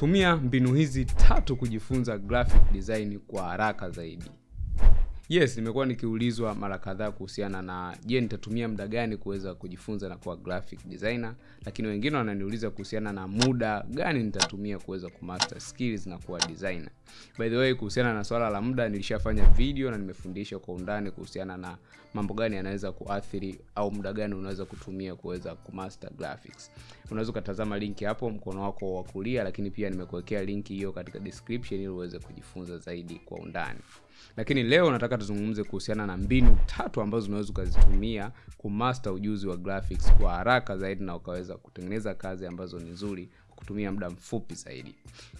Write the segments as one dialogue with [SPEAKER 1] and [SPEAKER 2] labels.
[SPEAKER 1] tumia mbinu hizi tatu kujifunza graphic design kwa haraka zaidi. Yes nimekuwa nikiulizwa mara kadhaa kuhusiana na je nitatumia muda gani kuweza kujifunza na kuwa graphic designer? Lakini wengine wananiuliza kuhusiana na muda gani nitatumia kuweza kumaster skills na kuwa designer by the way kuhusiana na swala la muda nilishafanya video na nimefundisha kwa undani kuhusiana na mambo gani yanaweza kuathiri au muda gani unaweza kutumia kuweza kumaster graphics. Unaweza ukatazama linki hapo mkono wako wa kulia lakini pia nimekuwekea linki hiyo katika description ili uweze kujifunza zaidi kwa undani. Lakini leo nataka tuzungumze kuhusiana na mbinu tatu ambazo unaweza ukazitumia kumaster ujuzi wa graphics kwa haraka zaidi na ukaweza kutengeneza kazi ambazo ni nzuri kutumia muda mfupi zaidi.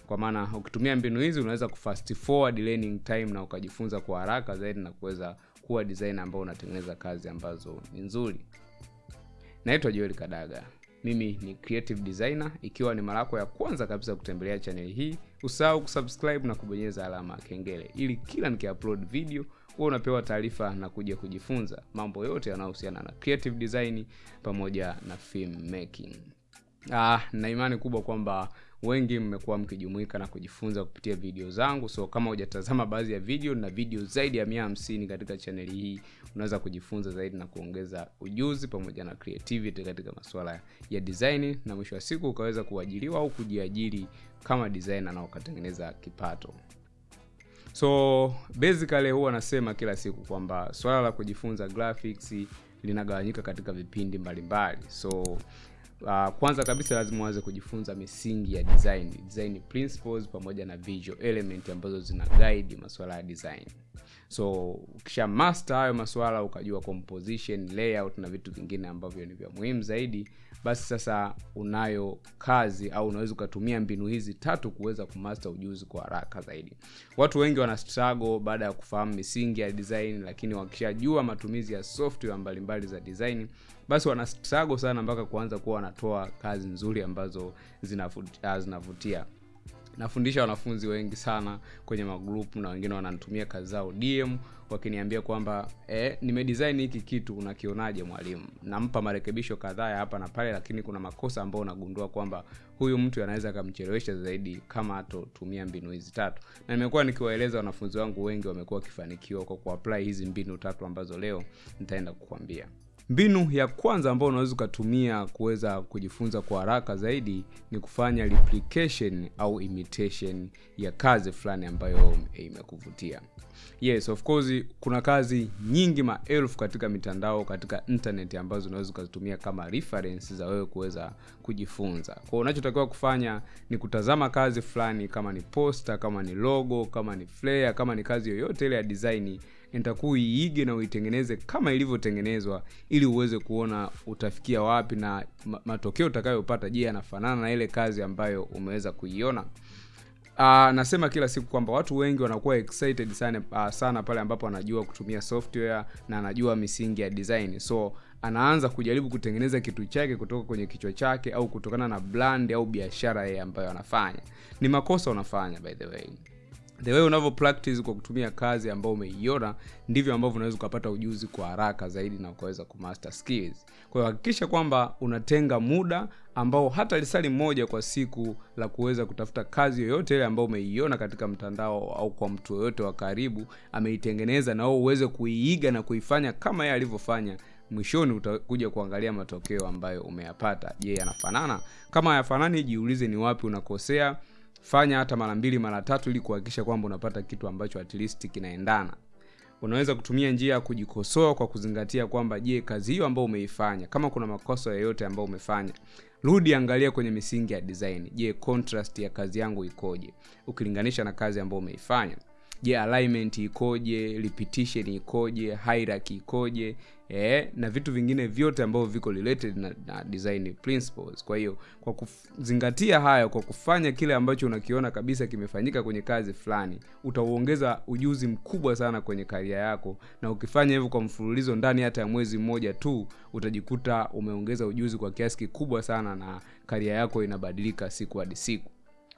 [SPEAKER 1] Kwa maana ukitumia mbinu hizi unaweza kufast forward learning time na ukajifunza kwa haraka zaidi na kuweza kuwa design ambao unatengeneza kazi ambazo ni nzuri. Naitwa joel kadaga. Mimi ni creative designer ikiwa ni mara yako ya kwanza kabisa kutembelea chaneli hii usahau kusubscribe na kubonyeza alama kengele ili kila nikiupload video huwa unapewa taarifa na kuja kujifunza mambo yote yanayohusiana na creative design pamoja na film making ah, na imani kubwa kwamba wengi mmekuwa mkijumuika na kujifunza kupitia video zangu so kama hujatazama baadhi ya video na video zaidi ya mia hamsini katika chaneli hii unaweza kujifunza zaidi na kuongeza ujuzi pamoja na creativity katika masuala ya design na mwisho wa siku ukaweza kuajiriwa au kujiajiri kama designer na ukatengeneza kipato so basically huwa nasema kila siku kwamba swala la kujifunza graphics linagawanyika katika vipindi mbalimbali mbali. so uh, kwanza kabisa lazima uanze kujifunza misingi ya design design principles pamoja na visual element ambazo zina guide masuala ya design. So ukisha master hayo masuala ukajua composition layout na vitu vingine ambavyo ni vya muhimu zaidi basi sasa unayo kazi au unaweza ukatumia mbinu hizi tatu kuweza kumaster ujuzi kwa haraka zaidi. Watu wengi wana struggle baada ya kufahamu misingi ya design lakini wakishajua matumizi ya software mbalimbali za design basi wana sago sana mpaka kuanza kuwa wanatoa kazi nzuri ambazo zinavutia, zinavutia. Nafundisha wanafunzi wengi sana kwenye magrupu na wengine wananitumia kazi zao dm wakiniambia kwamba eh, nimedesign hiki kitu unakionaje mwalimu? Nampa marekebisho kadhaa ya hapa na pale lakini kuna makosa ambayo unagundua kwamba huyu mtu anaweza akamchelewesha zaidi kama atotumia mbinu hizi tatu. Na nimekuwa nikiwaeleza wanafunzi wangu wengi wamekuwa wakifanikiwa kwa kuapply hizi mbinu tatu ambazo leo nitaenda kukwambia mbinu ya kwanza ambayo unaweza ukatumia kuweza kujifunza kwa haraka zaidi ni kufanya replication au imitation ya kazi fulani ambayo imekuvutia. Yes of course kuna kazi nyingi maelfu katika mitandao katika internet ambazo unaweza ukazitumia kama reference za wewe kuweza kujifunza. Kwao unachotakiwa kufanya ni kutazama kazi fulani kama ni poster kama ni logo kama ni flare kama ni kazi yoyote ile ya design nitakuwa uiige na uitengeneze kama ilivyotengenezwa ili uweze kuona utafikia wapi na matokeo utakayopata. Je yanafanana na ile kazi ambayo umeweza kuiona? Uh, nasema kila siku kwamba watu wengi wanakuwa excited sana, uh, sana pale ambapo anajua kutumia software na anajua misingi ya design. So anaanza kujaribu kutengeneza kitu chake kutoka kwenye kichwa chake au kutokana na brand au biashara yeye ambayo anafanya. Ni makosa unafanya by the way the way unavyo practice kwa kutumia kazi ambayo umeiona ndivyo ambavyo unaweza ukapata ujuzi kwa haraka zaidi na ukaweza kumaster skills. Kwa hiyo hakikisha kwamba unatenga muda ambao hata lisali moja kwa siku la kuweza kutafuta kazi yoyote ile ambayo umeiona katika mtandao au kwa mtu yoyote wa karibu ameitengeneza na wewe uweze kuiiga na kuifanya kama yeye alivyofanya mwishoni utakuja kuangalia matokeo ambayo umeyapata. Je yanafanana? Kama hayafanani jiulize ni wapi unakosea fanya hata mara mbili mara tatu ili kuhakikisha kwamba unapata kitu ambacho at least kinaendana. Unaweza kutumia njia ya kujikosoa kwa kuzingatia kwamba je kazi hiyo ambayo umeifanya kama kuna makosa yoyote ambayo umefanya rudi angalia kwenye misingi ya design. Je contrast ya kazi yangu ikoje ukilinganisha na kazi ambayo umeifanya je alignment ikoje repetition ikoje hierarchy ikoje eh, na vitu vingine vyote ambavyo viko related na, na design principles. Kwa hiyo kwa kuzingatia hayo kwa kufanya kile ambacho unakiona kabisa kimefanyika kwenye kazi fulani utauongeza ujuzi mkubwa sana kwenye karia yako. Na ukifanya hivyo kwa mfululizo ndani hata ya mwezi mmoja tu utajikuta umeongeza ujuzi kwa kiasi kikubwa sana na karia yako inabadilika siku hadi siku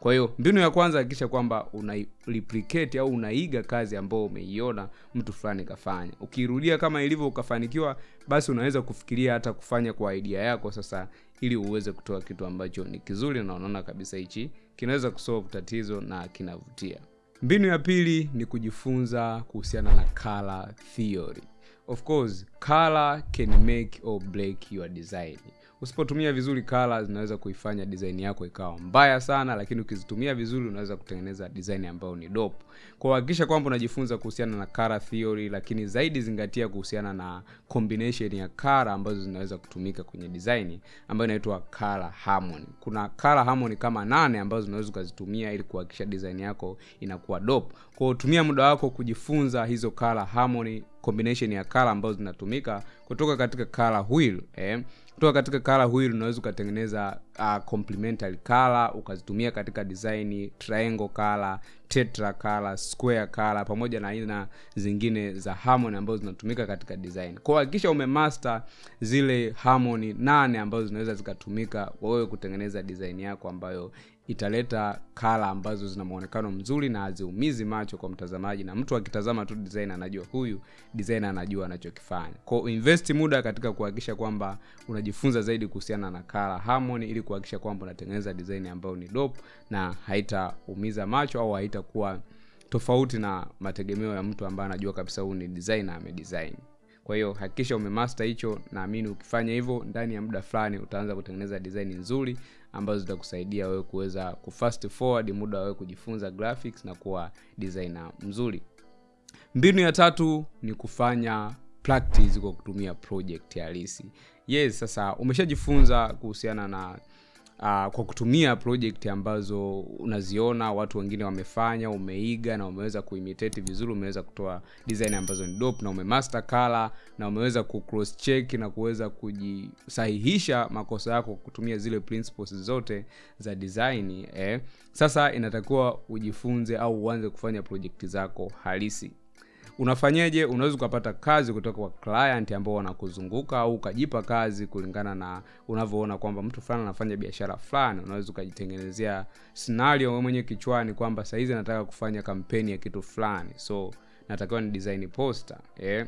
[SPEAKER 1] kwa hiyo mbinu ya kwanza hakikisha kwamba una replicate au unaiga kazi ambayo umeiona mtu fulani kafanya. Ukiirudia kama ilivyo ukafanikiwa basi unaweza kufikiria hata kufanya kwa idea yako sasa ili uweze kutoa kitu ambacho ni kizuri na unaona kabisa hichi kinaweza kusolve tatizo na kinavutia. Mbinu ya pili ni kujifunza kuhusiana na color theory. Of course color can make or break your design usipotumia vizuri color zinaweza kuifanya design yako ikawa mbaya sana lakini ukizitumia vizuri unaweza kutengeneza design ambayo ni dope kwa kwamba unajifunza kuhusiana na color theory lakini zaidi zingatia kuhusiana na combination ya color ambazo zinaweza kutumika kwenye design ambayo inaitwa color harmony kuna color harmony kama nane ambazo unaweza ukazitumia ili kuhakikisha design yako inakuwa dope kwa tumia muda wako kujifunza hizo color harmony combination ya color ambazo zinatumika kutoka katika color wheel eh. Kutoka katika kala huyu unaweza ukatengeneza uh, complementary kala ukazitumia katika design triangle kala tetra kala square kala pamoja na aina zingine za harmony ambazo zinatumika katika design. Kwa hakikisha umemaster zile harmony nane ambazo zinaweza zikatumika wewe kutengeneza design yako ambayo italeta kala ambazo zina mwonekano mzuri na haziumizi macho kwa mtazamaji na mtu akitazama tu design anajua huyu design anajua anachokifanya. Kwa invest muda katika kuhakikisha kwamba unajifunza zaidi kuhusiana na kala harmony ili kuhakikisha kwamba unatengeneza design ambayo ni dope na haitaumiza macho au haitakuwa tofauti na mategemeo ya mtu ambaye anajua kabisa huyu ni designer amedesign. Kwa hiyo hakikisha umemaster hicho naamini ukifanya hivyo ndani ya muda fulani utaanza kutengeneza design nzuri ambazo zitakusaidia wewe kuweza kufast forward muda wewe kujifunza graphics na kuwa designer mzuri. Mbinu ya tatu ni kufanya practice kwa kutumia project halisi. Yes sasa umeshajifunza kuhusiana na uh, kwa kutumia project ambazo unaziona watu wengine wamefanya umeiga na umeweza kuimitate vizuri umeweza kutoa design ambazo ni dope na umemaster color na umeweza kucross check na kuweza kujisahihisha makosa yako kutumia zile principles zote za design eh. sasa inatakiwa ujifunze au uanze kufanya project zako halisi unafanyeje? Unaweza ukapata kazi kutoka kwa client ambao wanakuzunguka au ukajipa kazi kulingana na unavyoona kwamba mtu fulani anafanya biashara fulani. Unaweza ukajitengenezea scenario wewe mwenyewe kichwani kwamba sahizi nataka kufanya kampeni ya kitu fulani. So natakiwa ni design poster eh?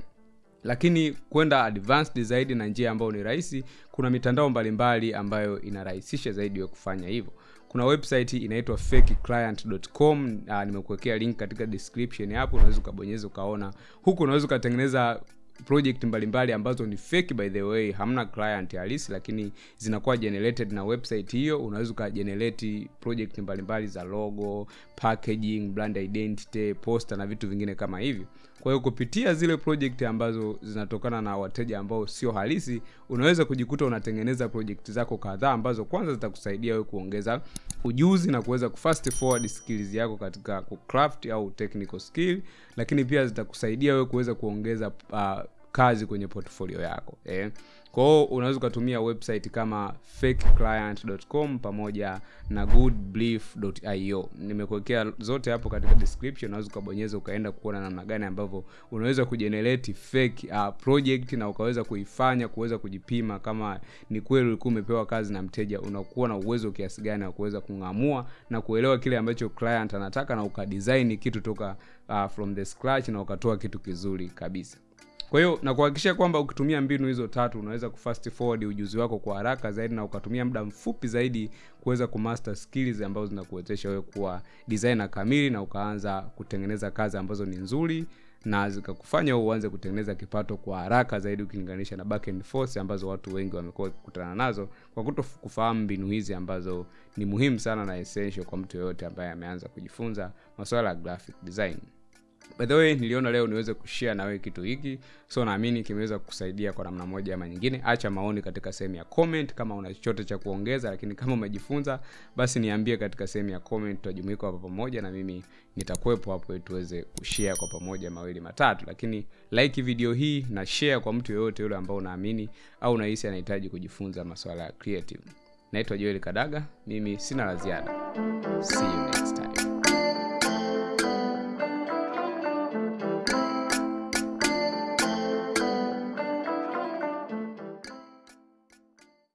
[SPEAKER 1] lakini kwenda advanced zaidi na njia ambayo ni rahisi kuna mitandao mbalimbali ambayo inarahisisha zaidi ya kufanya hivyo kuna website inaitwa fakeclient.com uh, nimekuwekea link katika description hapo unaweza ukabonyeza ukaona. Huku unaweza ukatengeneza project mbalimbali ambazo ni fake by the way hamna client halisi lakini zinakuwa generated na website hiyo. Unaweza ukagenerate project mbalimbali za logo packaging brand identity poster na vitu vingine kama hivyo. Kwa hiyo kupitia zile project ambazo zinatokana na wateja ambao sio halisi unaweza kujikuta unatengeneza project zako kadhaa ambazo kwanza zitakusaidia wewe kuongeza ujuzi na kuweza kufast forward skills yako katika kucraft au technical skill lakini pia zitakusaidia wewe kuweza kuongeza uh, kazi kwenye portfolio yako eh. kwao unaweza ukatumia website kama fakeclient.com pamoja na goodbelief.io nimekuwekea zote hapo katika description unaweza ukabonyeza ukaenda kuona namna gani ambavyo unaweza kujenerate fake uh, project na ukaweza kuifanya kuweza kujipima kama ni kweli ulikuwa umepewa kazi na mteja unakuwa na uwezo kiasi gani wa kuweza kung'amua na kuelewa kile ambacho client anataka na ukadesign kitu toka uh, from the scratch na ukatoa kitu kizuri kabisa kwa hiyo na kuhakikisha kwamba ukitumia mbinu hizo tatu unaweza kufast forward ujuzi wako kwa haraka zaidi na ukatumia muda mfupi zaidi kuweza kumaster skills ambazo zinakuwezesha wewe kuwa designer kamili na ukaanza kutengeneza kazi ambazo ni nzuri na zikakufanya uanze kutengeneza kipato kwa haraka zaidi ukilinganisha na back and force ambazo watu wengi wamekuwa wakikutana nazo kwa kuto kufahamu mbinu hizi ambazo ni muhimu sana na essential kwa mtu yoyote ambaye ameanza kujifunza masuala ya graphic design by the way niliona leo niweze kushare na wewe kitu hiki. So naamini kimeweza kukusaidia kwa namna moja ama nyingine. Acha maoni katika sehemu ya comment. Kama una chochote cha kuongeza lakini kama umejifunza basi niambie katika sehemu ya comment. Tutajumuika hapa pamoja na mimi nitakuwepo hapo tuweze kushare kwa pamoja mawili matatu. Lakini like video hii na share kwa mtu yoyote yule ambao unaamini au unahisi anahitaji kujifunza masuala ya creative. Naitwa joel kadaga. Mimi sina la ziada. See you next time